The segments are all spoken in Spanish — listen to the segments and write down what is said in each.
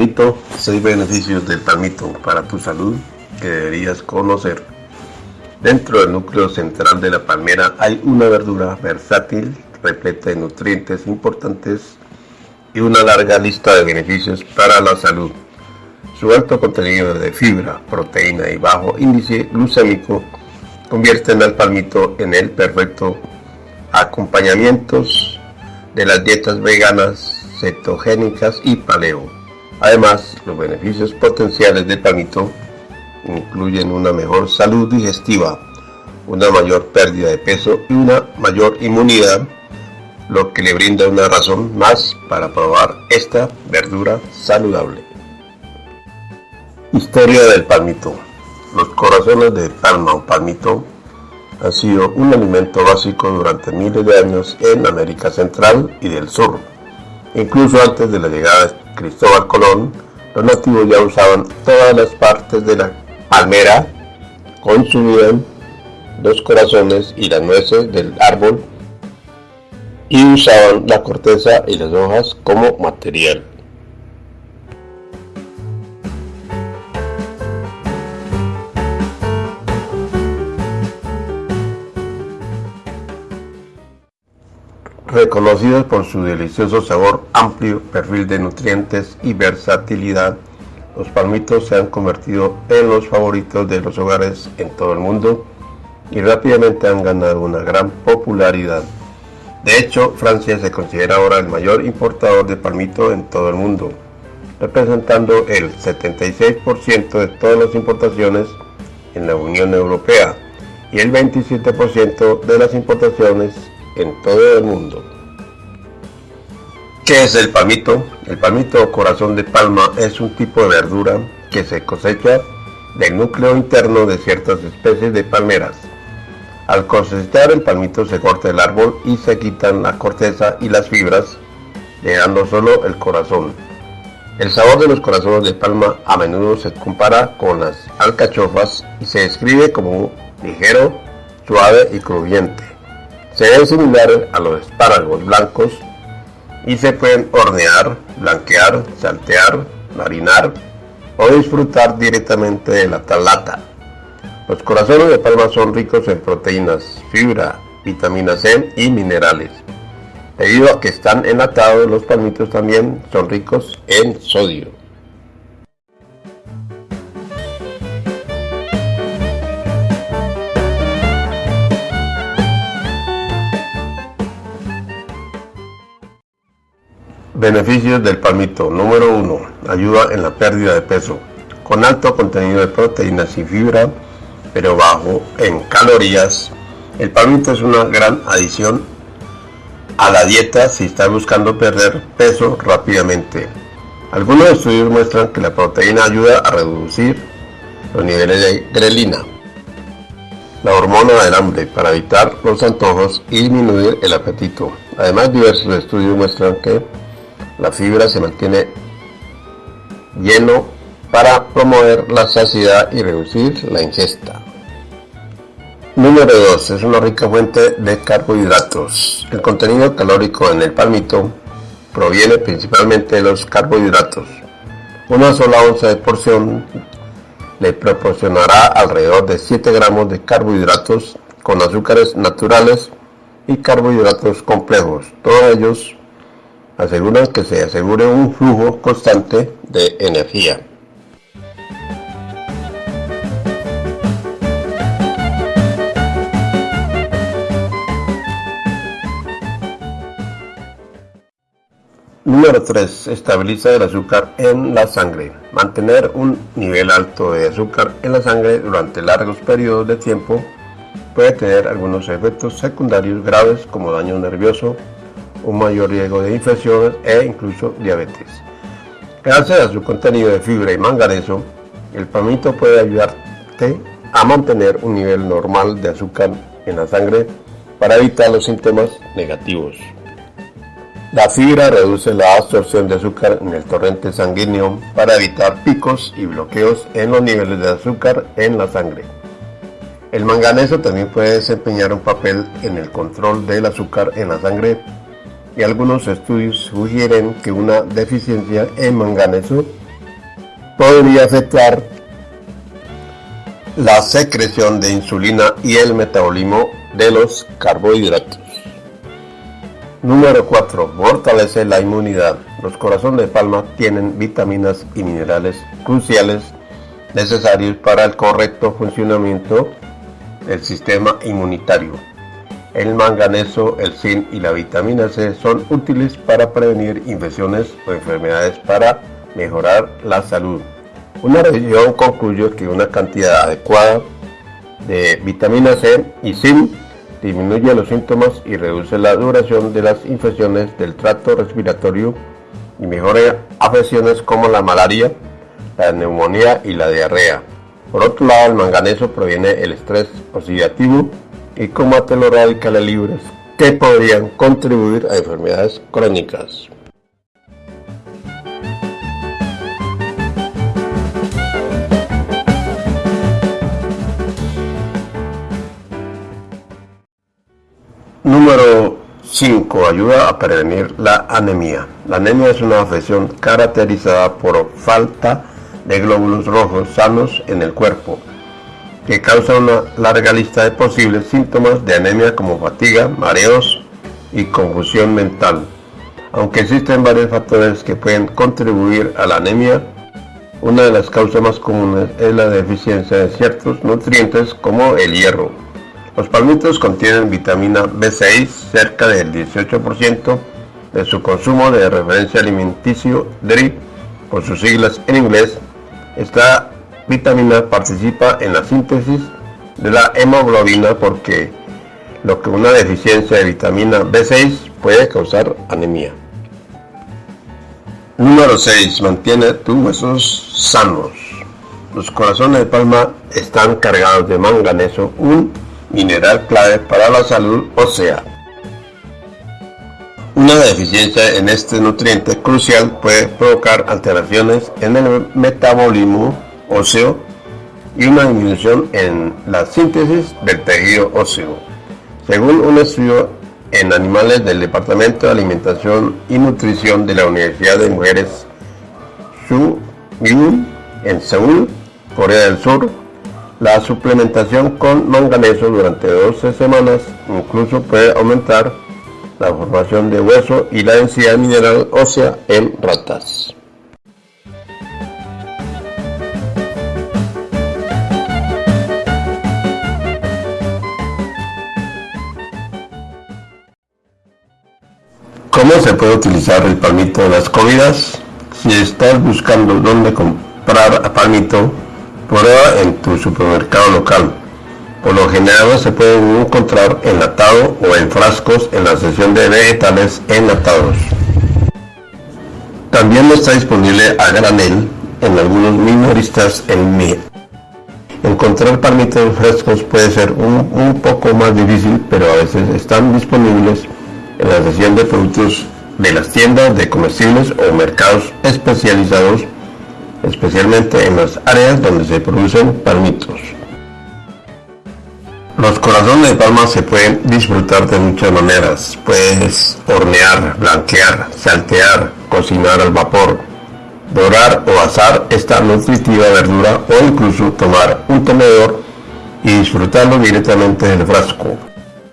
Palmito, 6 beneficios del palmito para tu salud que deberías conocer. Dentro del núcleo central de la palmera hay una verdura versátil, repleta de nutrientes importantes y una larga lista de beneficios para la salud. Su alto contenido de fibra, proteína y bajo índice glucémico convierten al palmito en el perfecto acompañamiento de las dietas veganas, cetogénicas y paleo. Además, los beneficios potenciales del palmito incluyen una mejor salud digestiva, una mayor pérdida de peso y una mayor inmunidad, lo que le brinda una razón más para probar esta verdura saludable. Historia del palmito. Los corazones de palma o palmito han sido un alimento básico durante miles de años en América Central y del Sur. Incluso antes de la llegada Cristóbal Colón, los nativos ya usaban todas las partes de la palmera, consumían los corazones y las nueces del árbol y usaban la corteza y las hojas como material. Reconocidos por su delicioso sabor, amplio perfil de nutrientes y versatilidad, los palmitos se han convertido en los favoritos de los hogares en todo el mundo y rápidamente han ganado una gran popularidad. De hecho, Francia se considera ahora el mayor importador de palmito en todo el mundo, representando el 76% de todas las importaciones en la Unión Europea y el 27% de las importaciones en todo el mundo. ¿Qué es el palmito? El palmito corazón de palma es un tipo de verdura que se cosecha del núcleo interno de ciertas especies de palmeras. Al cosechar el palmito se corta el árbol y se quitan la corteza y las fibras, dejando solo el corazón. El sabor de los corazones de palma a menudo se compara con las alcachofas y se describe como ligero, suave y crujiente. Se ve similar a los espárragos blancos y se pueden hornear, blanquear, saltear, marinar o disfrutar directamente de la talata. Los corazones de palma son ricos en proteínas, fibra, vitamina C y minerales. Debido a que están enlatados, los palmitos también son ricos en sodio. Beneficios del palmito. Número 1. Ayuda en la pérdida de peso. Con alto contenido de proteínas y fibra, pero bajo en calorías, el palmito es una gran adición a la dieta si está buscando perder peso rápidamente. Algunos estudios muestran que la proteína ayuda a reducir los niveles de grelina, la hormona del hambre, para evitar los antojos y disminuir el apetito. Además, diversos estudios muestran que la fibra se mantiene lleno para promover la saciedad y reducir la ingesta. Número 2. Es una rica fuente de carbohidratos. El contenido calórico en el palmito proviene principalmente de los carbohidratos. Una sola onza de porción le proporcionará alrededor de 7 gramos de carbohidratos con azúcares naturales y carbohidratos complejos, todos ellos aseguran que se asegure un flujo constante de energía. Número 3. Estabiliza el azúcar en la sangre. Mantener un nivel alto de azúcar en la sangre durante largos periodos de tiempo puede tener algunos efectos secundarios graves como daño nervioso, un mayor riesgo de infecciones e incluso diabetes. Gracias a su contenido de fibra y manganeso, el palmito puede ayudarte a mantener un nivel normal de azúcar en la sangre para evitar los síntomas negativos. La fibra reduce la absorción de azúcar en el torrente sanguíneo para evitar picos y bloqueos en los niveles de azúcar en la sangre. El manganeso también puede desempeñar un papel en el control del azúcar en la sangre algunos estudios sugieren que una deficiencia en manganeso podría afectar la secreción de insulina y el metabolismo de los carbohidratos. Número 4. Fortalece la inmunidad. Los corazones de palma tienen vitaminas y minerales cruciales necesarios para el correcto funcionamiento del sistema inmunitario. El manganeso, el zinc y la vitamina C son útiles para prevenir infecciones o enfermedades para mejorar la salud. Una revisión concluyó que una cantidad adecuada de vitamina C y zinc disminuye los síntomas y reduce la duración de las infecciones del tracto respiratorio y mejora afecciones como la malaria, la neumonía y la diarrea. Por otro lado, el manganeso proviene del estrés oxidativo y combate los radicales libres que podrían contribuir a enfermedades crónicas. Número 5. Ayuda a prevenir la anemia. La anemia es una afección caracterizada por falta de glóbulos rojos sanos en el cuerpo, que causa una larga lista de posibles síntomas de anemia como fatiga, mareos y confusión mental. Aunque existen varios factores que pueden contribuir a la anemia, una de las causas más comunes es la deficiencia de ciertos nutrientes como el hierro. Los palmitos contienen vitamina B6, cerca del 18% de su consumo de referencia alimenticio DRI, por sus siglas en inglés. Esta vitamina participa en la síntesis de la hemoglobina porque lo que una deficiencia de vitamina B6 puede causar anemia. Número 6. Mantiene tus huesos sanos. Los corazones de palma están cargados de manganeso, un mineral clave para la salud ósea. Una deficiencia en este nutriente crucial puede provocar alteraciones en el metabolismo óseo y una disminución en la síntesis del tejido óseo. Según un estudio en animales del Departamento de Alimentación y Nutrición de la Universidad de Mujeres Su en Seúl, Corea del Sur, la suplementación con manganeso durante 12 semanas incluso puede aumentar la formación de hueso y la densidad mineral ósea en ratas. ¿Cómo se puede utilizar el palmito de las comidas? Si estás buscando dónde comprar palmito, prueba en tu supermercado local. Por lo general se pueden encontrar enlatado o en frascos en la sección de vegetales enlatados. También está disponible a granel en algunos minoristas en mi. Encontrar palmitos frescos puede ser un, un poco más difícil, pero a veces están disponibles en la sección de productos de las tiendas de comestibles o mercados especializados especialmente en las áreas donde se producen palmitos. Los corazones de palma se pueden disfrutar de muchas maneras. Puedes hornear, blanquear, saltear, cocinar al vapor, dorar o asar esta nutritiva verdura o incluso tomar un tenedor y disfrutarlo directamente del frasco.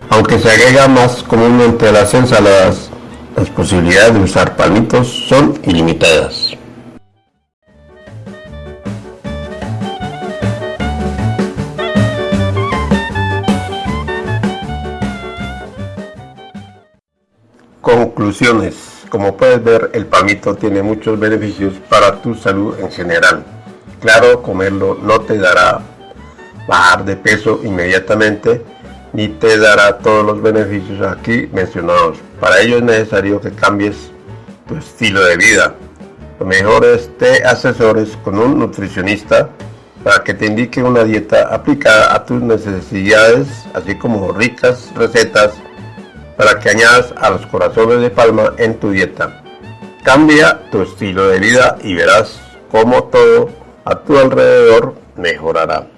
Aunque se agrega más comúnmente a las ensaladas, las posibilidades de usar palmitos son ilimitadas. Conclusiones. Como puedes ver, el palmito tiene muchos beneficios para tu salud en general. Claro, comerlo no te dará bajar de peso inmediatamente, ni te dará todos los beneficios aquí mencionados. Para ello es necesario que cambies tu estilo de vida. Lo mejor es te asesores con un nutricionista para que te indique una dieta aplicada a tus necesidades, así como ricas recetas para que añadas a los corazones de palma en tu dieta. Cambia tu estilo de vida y verás cómo todo a tu alrededor mejorará.